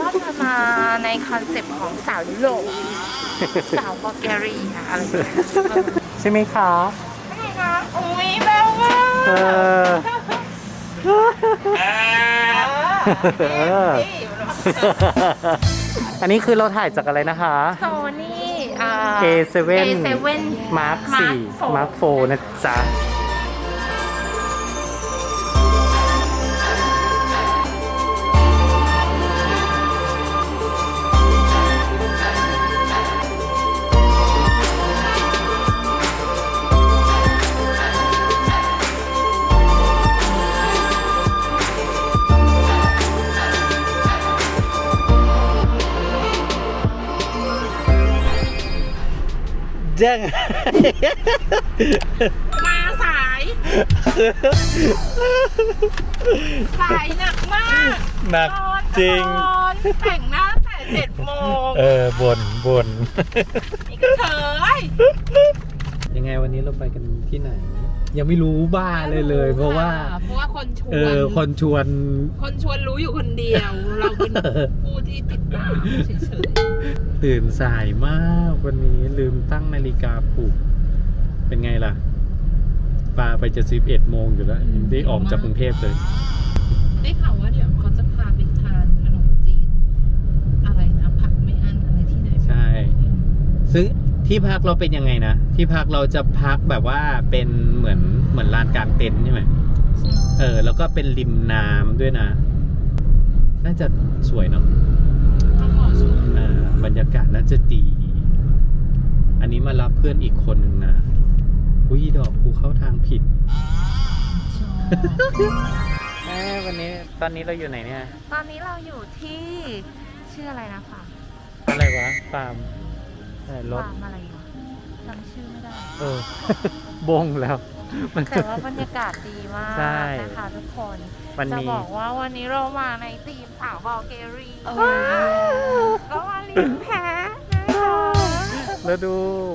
ว่าจะมาในคอนเซปต์ของสาวยุโรปสาวบัลแกเรียอะไรอย่างเงี้ยใช่ไหมคะใช่คะอุ้ยแบ๊วมากเออเอออันนี้คือเราถ่ายจากอะไรนะคะโซนี่อ่า A7 A7 Mark 4 Mark 4นะจ๊ะ ง มาสาย สายหนักมากหนักจริงตอนแต่งหน้าแต่เจ็ดโมงเออบนบนนี่ก็เถอยยังไงวันนี้เราไปกันที่ไหน ยังไม่รู้บ้าเลยเลย เพราะว่าเพราะว่าคนชวนเออคนชวนคนชวนรู้อยู่คนเดียว เราเป็นผู้ที่ติดตามเฉยตื่นสายมากวันนี้ลืมตั้งนาฬิกาปลุก เป็นไงล่ะปาไปจะสิบเอ็ดโมงอยู่แล้วยังได้ออกจากกรุงเทพเลยๆได้ข่าวว่าเดี๋ยวเขาจะพาไปทานขนมจีน อะไรนะผักไม่อั้นอะไรที่ไหนใช่ ซึ่ง ที่พักเราเป็นยังไงนะ ที่พักเราจะพักแบบว่าเป็นเหมือนเหมือนลานกลางเต็นท์ใช่ไหมเออ แล้วก็เป็นริมน้ำด้วยนะ น่าจะสวยเนาะก็ขอชมอ่าบรรยากาศน่าจะดี อันนี้มารับเพื่อนอีกคนหนึ่งนะ อุ้ยดอกกูเข้าทางผิดชอบแม่วันนี้ตอนนี้เราอยู่ไหนเนี่ย ตอนนี้เราอยู่ที่ชื่ออะไรนะคะ อะไรวะฟาร์ม อะไรรถฟาร์มอะไรวะจำชื่อไม่ได้ เออ บงแล้ว มัน แต่ว่าบรรยากาศดีมากใช่นะคะทุกคนวันจะนี้บอกว่าวันนี้เรามาในทีมสาวบอลเกเรีโอ้ก็มาเลี้ยงแพ้นะคะแล้วดู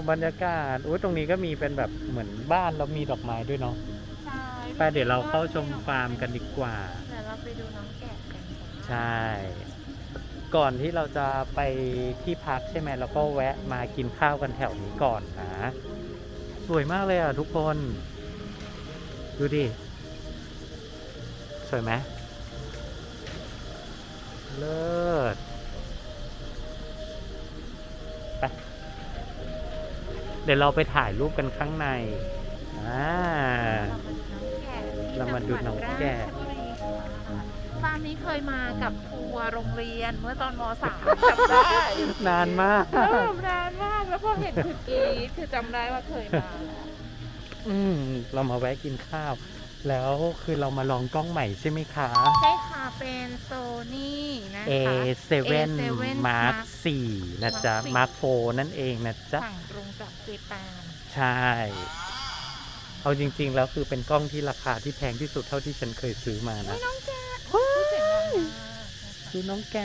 บรรยากาศอุ้ยตรงนี้ก็มีเป็นแบบเหมือนบ้านแล้วมีดอกไม้ด้วยเนาะใช่ไปเดี๋ยวเราเข้าชมฟาร์มกันดีกว่า เดี๋ยวเราไปดูน้องแกะกันค่ะ ใช่ ก่อนที่เราจะไปที่พักใช่ไหมเราก็แวะมากินข้าวกันแถวนี้ก่อนนะ สวยมากเลยอะทุกคน ดูดิ สวยไหมเลิศไปเดี๋ยวเราไปถ่ายรูปกันข้างในอ่าเรามาดูน้องแกะ ฟาร์มนี้เคยมากับครัวร์โรงเรียนเมื่อตอนม .3 จำได้ นานมากเออนานมากแล้วพอเห็นคือกรีดคือจำได้ว่าเคยมาแล้วอืมเรามาแวะกินข้าว แล้วคือเรามาลองกล้องใหม่ใช่ไหมคะ ใช่ค่ะเป็นโซนี่นะคะ A7 Mark 4นะจ๊ะ Mark 4 Mark 4นั่นเองนะจ๊ะ สั่งตรงจากเจแปนใช่ เอาจริงๆ แล้วคือเป็นกล้องที่ราคาที่แพงที่สุดเท่าที่ฉันเคยซื้อมานะ น้องแกพู ดเสียงดังมากนะคะดูน้องแก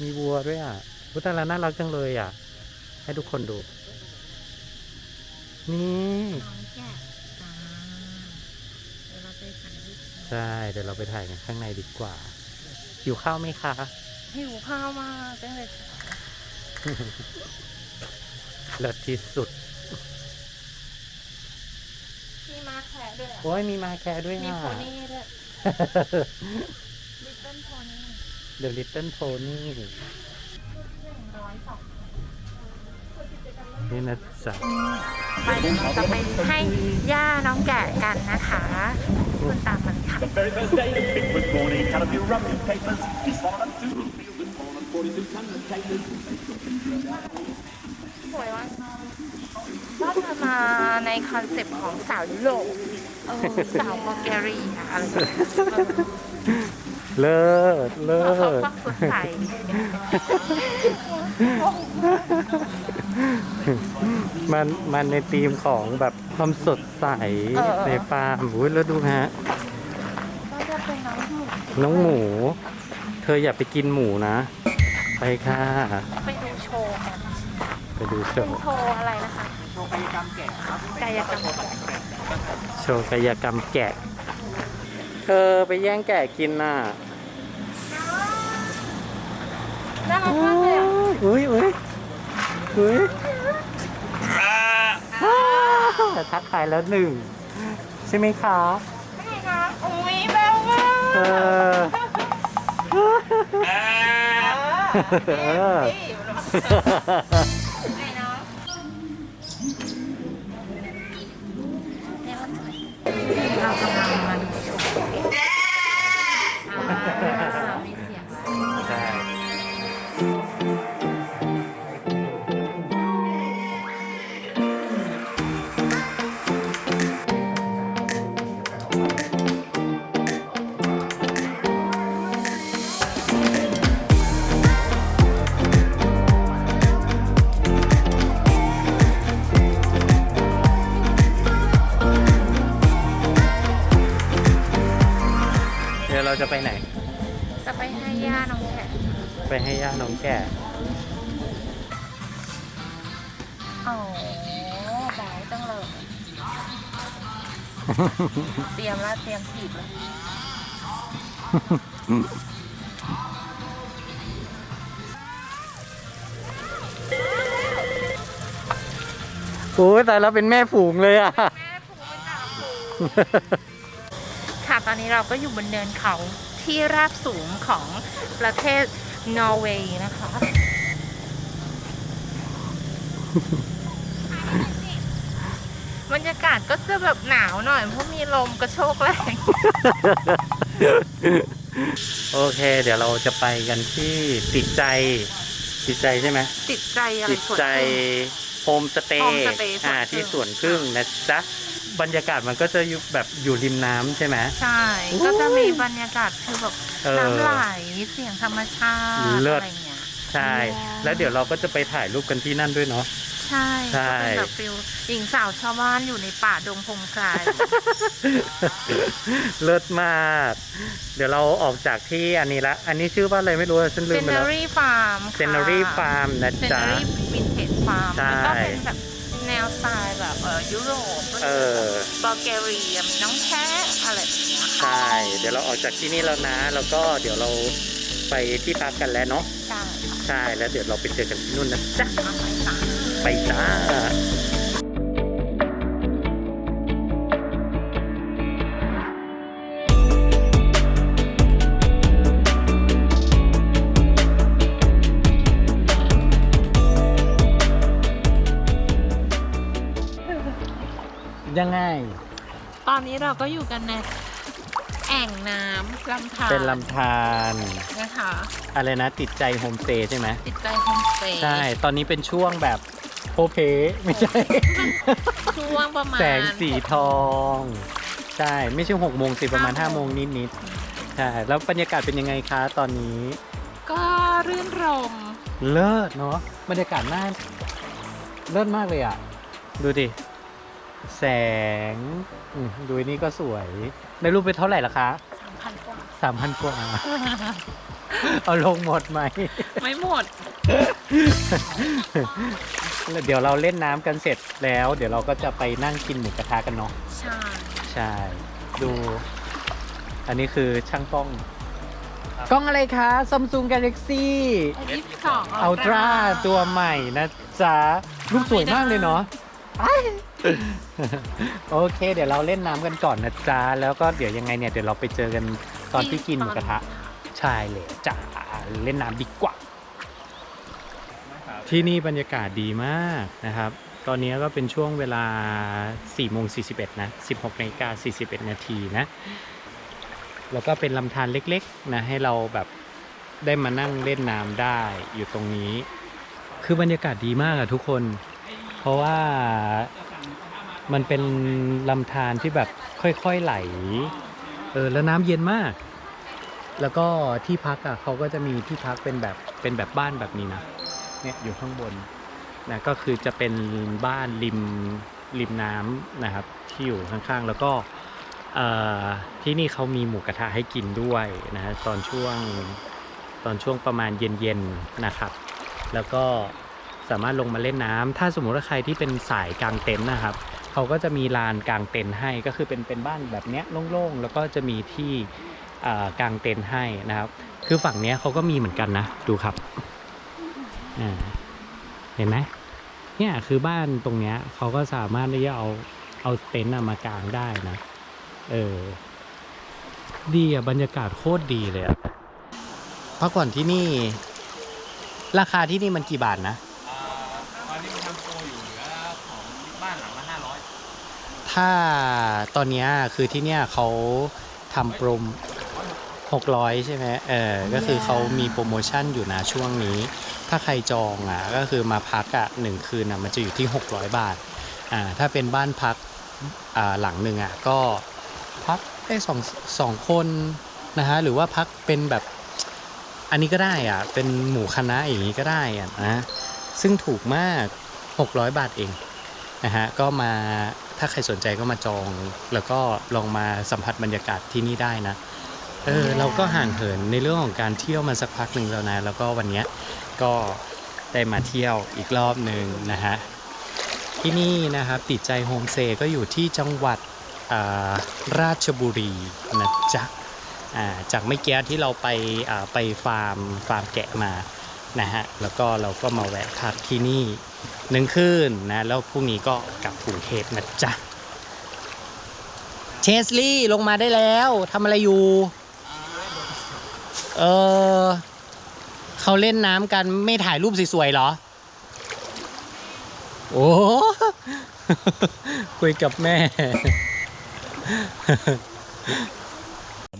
มีวัวด้วยอะพุตาลาน่ารักจังเลยอะ ให้ทุกคนดู นี่น้องแกะจ้าเดี๋ยวเราไปถ่ายรูปกันใช่ เดี๋ยวเราไปถ่ายกันข้างในดีกว่า หิวข้าวไหมคะ หิวข้าวมากตั้งแต่เช้าเลิศที่สุด มีมาแขกด้วยอะโอ้ยมีมาแคร์ด้วยมีอะโพนี่ด้วย ลิตเติ้ลโพนี่The Little Pony นี่นะจ๊ะเดี๋ยวเราจะไปให้หญ้าน้องแกะกันนะคะคุณตามมันค่ะสวยว่ะก็จะมาในคอนเซปต์ของสาวยุโรป เออสาวบัลแกเรียอะไรอย่างเงี้ยเลิศเลิเออเขาศฟักสดใสมันมันในธีมของแบบความสดใสในฟาร์มอุ้ยแล้วดูฮะ ก็จะเป็นน้องหมูน้องหมู เธออย่าไปกินหมูนะ ไปค่ะ ไปดูโชว์กันไปดูโชเป็นว์ โชว์อะไรนะคะโชว์กายกรรมแกะกายกรรมแกะ โชว์กายกรรมแกะ เธอไปแย่งแกะกินน่ะน่ารักมากเลยอุ้ยอุ้ยอุ้ยทักทายแล้วหนึ่ง ใช่ไหมคะใช่ค่ะอุ้ยแบวมาเออ เร เดี๋ยวเราจะไปไหน จะไปให้ย่าน้องแกะไปให้ย่าน้องแก่อ๋อแบ๊วจังเลย เตรียมแล้วเตรียมถีบเลยโอ้ยแต่เราเป็นแม่ฝูงเลยอะ แม่ผูกเป็นจ่าฝูงค่ะ ตอนนี้เราก็อยู่บนเนินเขาที่ราบสูงของประเทศนอร์เวย์นะคะ บรรยากาศก็จะแบบหนาวหน่อย เพราะมีลมกระโชกแรง โอเค เดี๋ยวเราจะไปกันที่ติดใจ ติดใจใช่ไหมติดใจอะไรติดใจสวนผึ้ง โฮมสเตย์ โฮมสเตย์ อ่าสวนผึ้ง ที่สวนผึ้งนะจ๊ะบรรยากาศมันก็จะอยู่แบบอยู่ริมน้ำใช่ไหม ใช่ก็จะมีบรรยากาศคือแบบเออน้ำไหลเสียงธรรมชาติเลิศ อะไรเงี้ย ใช่ แล้วเดี๋ยวเราก็จะไปถ่ายรูปกันที่นั่นด้วยเนาะ ใช่ใช่ ก็เป็นแบบ feel หญิงสาวชาวบ้านอยู่ในป่าดงพงไพรเลิศมาก เดี๋ยวเราออกจากที่อันนี้ละ อันนี้ชื่อว่าอะไรไม่รู้อะฉันลืมไปแล้ว Scenery Farm Scenery Farm นะจ๊ะ Sceneryวินเทจฟาร์มใช่แล้วก็เป็นแบบแนวสไตล์แบบเออยุโรปเออ บัลแกเรียน้องแพ้อะไรแบบเนี้ยค่ะใช่ เดี๋ยวเราออกจากที่นี่แล้วนะ แล้วก็เดี๋ยวเราไปที่พักกันแล้วเนาะ ใช่ใช่ แล้วเดี๋ยวเราไปเจอกันที่นู่นนะจ๊ะ เอาไปจ้ะ ไปจ้ายังไง ตอนนี้เราก็อยู่กันในแอ่งน้ำลำธารเป็นลำธารนะคะ อะไรนะติดใจโฮมสเตย์ใช่ไหมติดใจโฮมสเตย์ใช่ ตอนนี้เป็นช่วงแบบ โพล้เพล้ไม่ใช่ ช่วงประมาณแสงสีทอง ใช่ ไม่ใช่หกโมงสิประมาณห้าโมงนิดๆใช่แล้วบรรยากาศเป็นยังไงคะตอนนี้ ก็รื่นรมย์ เลิศเนาะบรรยากาศน่าเลิศมากเลยอะ ดูดิ แสงอืมดูนี่ก็สวย ในรูปไปเท่าไหร่ละคะสามพันกว่า สามพันกว่า เอาลงหมดไหม ไม่หมดแล้ว เดี๋ยวเราเล่นน้ำกันเสร็จแล้ว เดี๋ยวเราก็จะไปนั่งกินหมูกระทะกันเนาะ ใช่ใช่ ดู อันนี้คือช่างกล้อง กล้องอะไรคะ Samsung Galaxy ยี่สิบสอง Ultra ตัวใหม่นะจ๊ะ รูปสวยมากเลยเนาะอ้ายโอเค เดี๋ยวเราเล่นน้ำกันก่อนนะจ๊ะ แล้วก็เดี๋ยวยังไงเนี่ย เดี๋ยวเราไปเจอกันตอนที่กินหมูกระทะ ใช่เลยจ้าเล่นน้ำดีกว่า ที่นี่บรรยากาศดีมากนะครับ ตอนนี้ก็เป็นช่วงเวลา4โมง41นะ16นาฬิกา41 นาทีนะ แล้วก็เป็นลำธารเล็กๆนะให้เราแบบได้มานั่งเล่นน้ำได้อยู่ตรงนี้ คือบรรยากาศดีมากอะทุกคน เพราะว่ามันเป็นลำธารที่แบบค่อยๆไหล เออแล้วน้ำเย็นมาก แล้วก็ที่พักอะเขาก็จะมีที่พักเป็นแบบเป็นแบบบ้านแบบนี้นะ เนี่ยอยู่ข้างบนนะก็คือจะเป็นบ้านริมริมน้ำนะครับที่อยู่ข้างๆ แล้วก็ที่นี่เขามีหมูกระทะให้กินด้วยนะฮะตอนช่วงตอนช่วงประมาณเย็นๆนะครับ แล้วก็สามารถลงมาเล่นน้ำถ้าสมมุติว่าใครที่เป็นสายกางเต็นท์นะครับเขาก็จะมีลานกางเต็นท์ให้ก็คือเป็นเป็นบ้านแบบเนี้ยโล่งๆแล้วก็จะมีที่อ่ากางเต็นท์ให้นะครับ คือฝั่งเนี้ยเขาก็มีเหมือนกันนะดูครับ เห็นไหมเนี่ยคือบ้านตรงเนี้ยเขาก็สามารถที่จะเอาเอาเต็นท์อะมากางได้นะ เออ ดีอะ บรรยากาศโคตรดีเลยอะพักผ่อนที่นี่ ราคาที่นี่มันกี่บาทนะตอนนี้มันทำโปรอยู่เหลือของบ้านหลังละห้าร้อยถ้าตอนเนี้ยคือที่เนี่ยเขาทำโปรโม 600 ใช่ไหมเออก็คือเขามีโปรโมชั่นอยู่นะช่วงนี้ ถ้าใครจองอะก็คือมาพักอะหนึ่งคืนอะมันจะอยู่ที่ 600 บาทอ่าถ้าเป็นบ้านพักอ่าหลังหนึ่งอะก็พักได้สองสองคนนะฮะหรือว่าพักเป็นแบบอันนี้ก็ได้อะเป็นหมู่คณะอย่างนี้ก็ได้อะนะซึ่งถูกมาก 600 บาทเองนะฮะก็มาถ้าใครสนใจก็มาจอง แล้วก็ลองมาสัมผัสบรรยากาศที่นี่ได้นะ เออเราก็ห่างเหินในเรื่องของการเที่ยวมาสักพักหนึ่งแล้วนะแล้วก็วันนี้ก็ได้มาเที่ยวอีกรอบหนึ่งนะฮะที่นี่นะครับติดใจโฮมสเตย์ก็อยู่ที่จังหวัดราชบุรีนะจ๊ะจากไม่เกี้ที่เราไปไปฟาร์มฟาร์มแกะมานะฮะแล้วก็เราก็มาแวะพักที่นี่หนึ่งคืนนะแล้วพรุ่งนี้ก็กลับกรุงเทพนะจ๊ะเชสลี่ลงมาได้แล้วทำอะไรอยู่ เออเขาเล่นน้ำกันไม่ถ่ายรูปสวยๆเหรอ โอ้ คุยกับแม่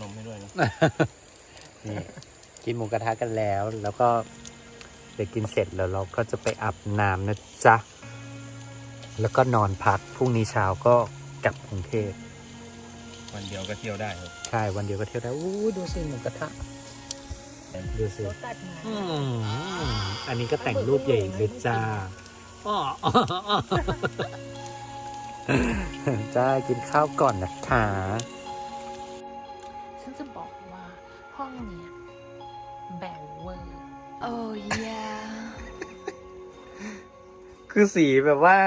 นมให้ด้วยนะนี่กินหมูกระทะกันแล้ว แล้วก็เดี๋ยวกินเสร็จแล้วเราก็จะไปอาบน้ำนะจ๊ะ แล้วก็นอนพักพรุ่งนี้เช้าก็กลับกรุงเทพวันเดียวก็เที่ยวได้ครับ ใช่ วันเดียวก็เที่ยวได้อู้ดูสิหมูกระทะ ดูสิตัดมาอืมอันนี้ก็แต่งรูปใหญ่เลยจ้าอ้ออ้ออ้อจ้ากินข้าวก่อนนะคะฉันจะบอกว่าห้องเนี้ยแบ่งเวอร์ Oh yeah. คือสีแบบว่า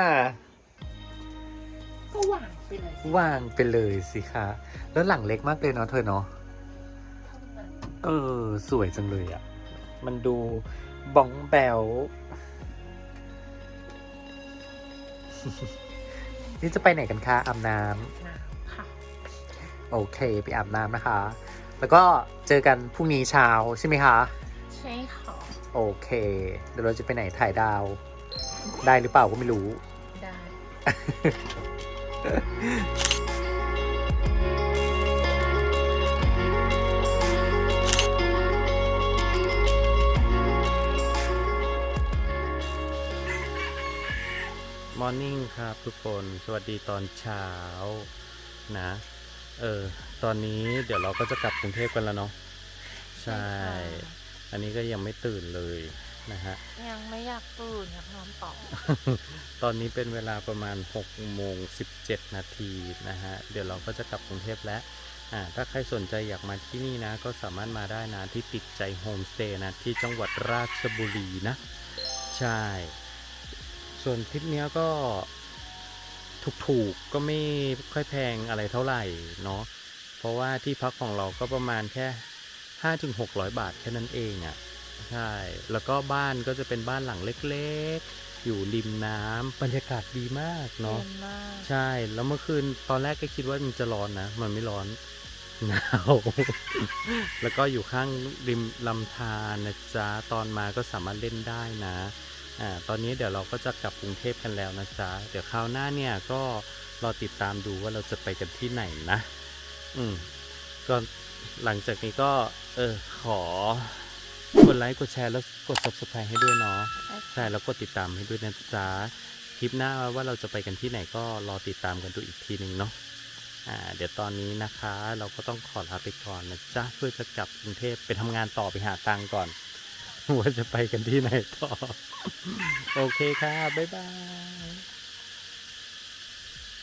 ก็หวานไปเลยสิ ว่างไปเลยสิคะแล้วหลังเล็กมากเลยเนาะเธอเนาะเท่านั้น เออ สวยจังเลยอะ่ะ มันดูบองแบวนี่จะไปไหนกันคะอาบน้น้ำค่ะำโอเค ไปอาบน้ำนะคะ แล้วก็เจอกันพรุ่งนี้เช้าใช่ไหมคะ ใช่ค่ะ โอเค เดี๋ยวเราจะไปไหนถ่ายดาว ได้หรือเปล่าก็ไม่รู้ ได้ มอร์นิ่งครับทุกคน สวัสดีตอนเช้านะ เออ ตอนนี้เดี๋ยวเราก็จะกลับกรุงเทพกันแล้วเนาะ ใช่ อันนี้ก็ยังไม่ตื่นเลยนะฮะ ยังไม่อยากตื่นอยากนอนต่อ ตอนนี้เป็นเวลาประมาณ6โมง17 นาทีนะฮะ เดี๋ยวเราก็จะกลับกรุงเทพแล้วอ่าถ้าใครสนใจอยากมาที่นี่นะ ก็สามารถมาได้นะที่ติดใจโฮมสเตย์นะ ที่จังหวัดราชบุรีนะ ใช่ ส่วนทริปเนี้ยก็ถูกๆก็ไม่ค่อยแพงอะไรเท่าไหร่เนาะเพราะว่าที่พักของเราก็ประมาณแค่5-600บาทแค่นั้นเองอะ่ะใช่แล้วก็บ้านก็จะเป็นบ้านหลังเล็กๆ อยู่ริมน้ำบรรยากาศดีมากเนาะเย็นมากใช่แล้วเมื่อคืนตอนแรกก็คิดว่ามันจะร้อนนะ มันไม่ร้อนหนาว แล้วก็อยู่ข้างริมลำธารนะจ๊ะตอนมาก็สามารถเล่นได้นะ อ่าตอนนี้เดี๋ยวเราก็จะกลับกรุงเทพกันแล้วนะจ๊ะเดี๋ยวคราวหน้าเนี่ยก็รอติดตามดูว่าเราจะไปกันที่ไหนนะ อืมก็หลังจากนี้ก็เออขอกดไลค์กดแชร์แล้วกด subscribe ให้ด้วยเนาะใช่แล้วกดติดตามให้ด้วยนะจ๊ะคลิปหน้าว่าเราจะไปกันที่ไหนก็รอติดตามกันดูอีกทีหนึ่งเนาะอ่าเดี๋ยวตอนนี้นะคะ เราก็ต้องขอลาไปก่อนนะจ๊ะเพื่อจะกลับกรุงเทพไปทำงานต่อไปหาตังค์ก่อน ว่าจะไปกันที่ไหนต่อ โอเคค่ะบ๊ายบาย